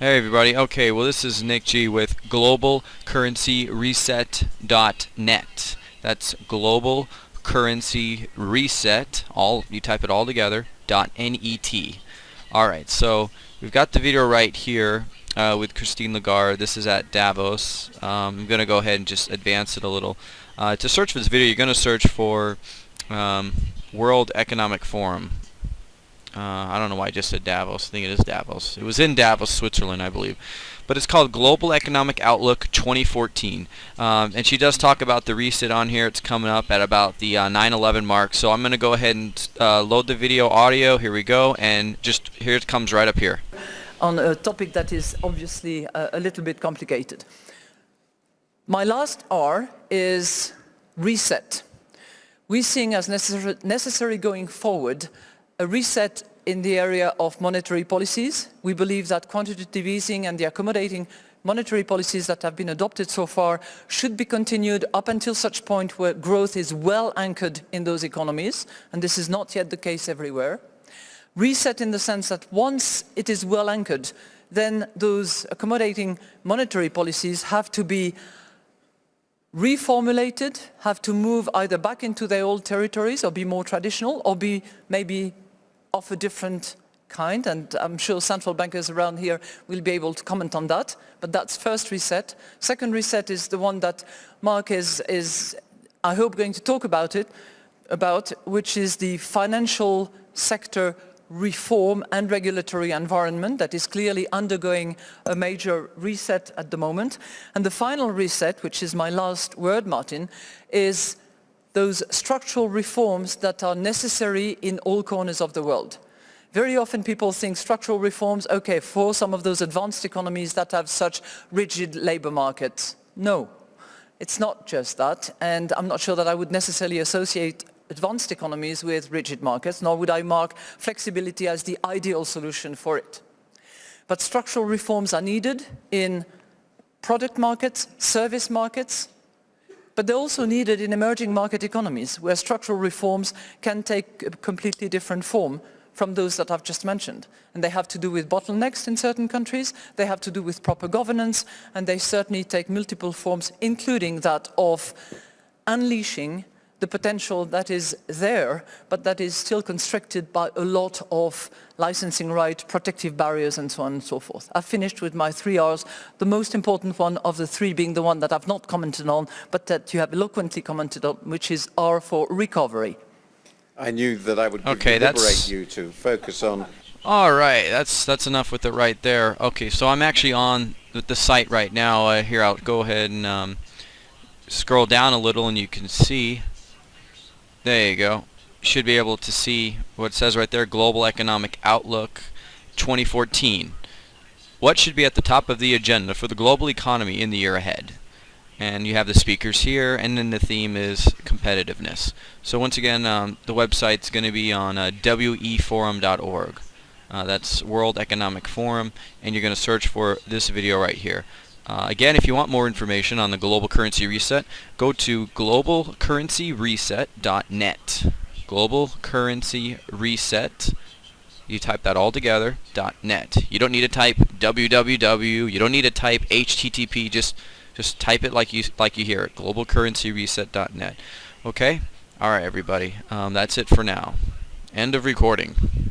Hey everybody. Okay, well this is Nick G with globalcurrencyreset.net. That's global currency reset all you type it all together .net. All right. So, we've got the video right here uh, with Christine Lagarde. This is at Davos. Um, I'm going to go ahead and just advance it a little. Uh, to search for this video, you're going to search for um, World Economic Forum. Uh, I don't know why I just said Davos. I think it is Davos. It was in Davos, Switzerland, I believe. But it's called Global Economic Outlook 2014. Um, and she does talk about the reset on here. It's coming up at about the 9-11 uh, mark. So I'm going to go ahead and uh, load the video audio. Here we go. And just here it comes right up here. On a topic that is obviously a, a little bit complicated. My last R is reset. We're seeing as necessary going forward a reset in the area of monetary policies. We believe that quantitative easing and the accommodating monetary policies that have been adopted so far should be continued up until such point where growth is well anchored in those economies, and this is not yet the case everywhere. Reset in the sense that once it is well anchored, then those accommodating monetary policies have to be reformulated, have to move either back into their old territories or be more traditional or be maybe of a different kind and I'm sure central bankers around here will be able to comment on that but that's first reset. Second reset is the one that Mark is, is I hope going to talk about it about which is the financial sector reform and regulatory environment that is clearly undergoing a major reset at the moment. And the final reset, which is my last word, Martin, is those structural reforms that are necessary in all corners of the world. Very often people think structural reforms, okay, for some of those advanced economies that have such rigid labor markets. No, it's not just that, and I'm not sure that I would necessarily associate advanced economies with rigid markets, nor would I mark flexibility as the ideal solution for it. But structural reforms are needed in product markets, service markets, but they're also needed in emerging market economies where structural reforms can take a completely different form from those that I've just mentioned. And they have to do with bottlenecks in certain countries, they have to do with proper governance, and they certainly take multiple forms, including that of unleashing the potential that is there, but that is still constricted by a lot of licensing right, protective barriers, and so on and so forth. I've finished with my three R's, the most important one of the three being the one that I've not commented on, but that you have eloquently commented on, which is R for recovery. I knew that I would okay, liberate you to focus on. All right, that's that's enough with it right there. Okay, so I'm actually on the, the site right now. Uh, here, I'll go ahead and um, scroll down a little, and you can see there you go. Should be able to see what says right there, Global Economic Outlook 2014. What should be at the top of the agenda for the global economy in the year ahead? And you have the speakers here, and then the theme is competitiveness. So once again, um, the website's going to be on uh, weforum.org. Uh, that's World Economic Forum, and you're going to search for this video right here. Uh, again, if you want more information on the Global Currency Reset, go to globalcurrencyreset.net. Global Currency Reset. You type that all together, .net. You don't need to type www. You don't need to type HTTP. Just just type it like you like you hear it. Globalcurrencyreset.net. Okay. All right, everybody. Um, that's it for now. End of recording.